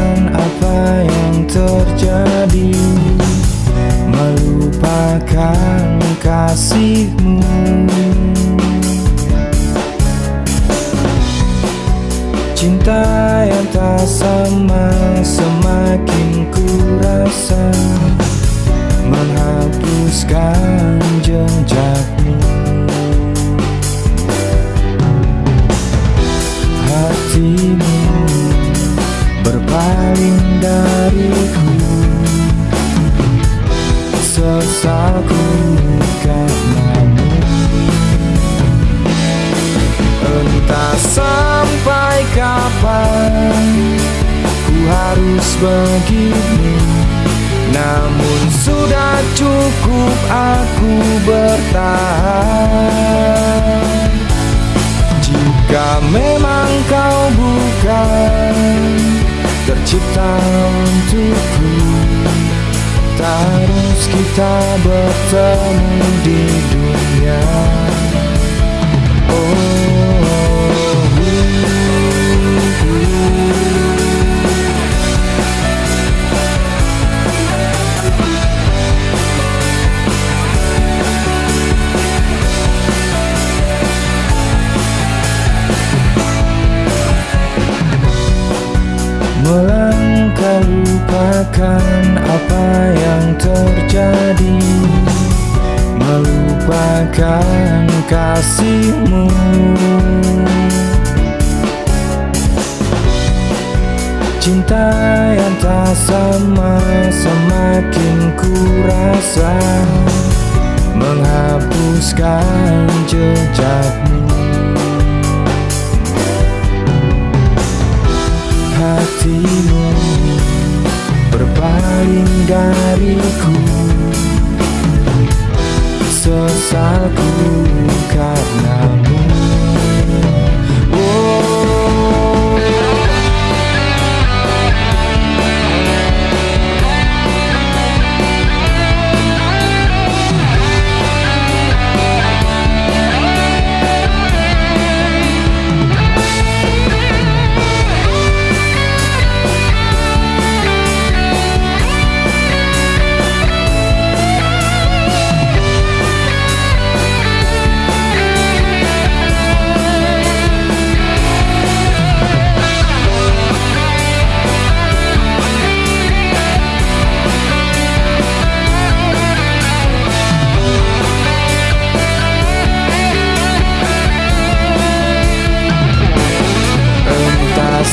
lupakan apa yang terjadi. Melupakan kasihmu. Cinta yang tak sama semakin ku rasa Menghapuskan jejakmu sampai kapan Ku harus begini Namun sudah cukup aku bertahan. Jika memang kau bukan Tercipta untukku Tak harus kita bertemu di dunia. Melangkah lupakan apa yang terjadi. Melupakan kasihmu. Cinta yang tak sama semakin ku rasa dariku Sesalku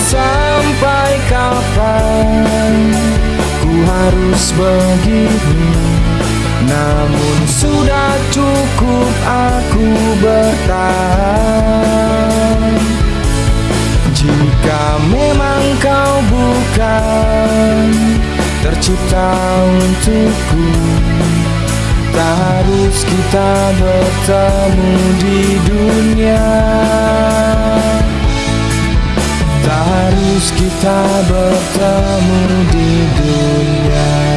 sampai kapan Ku harus begini? Namun sudah cukup aku bertahan. Jika memang kau bukan Tercipta untukku Tak harus kita bertemu di dunia harus kita bertemu di dunia.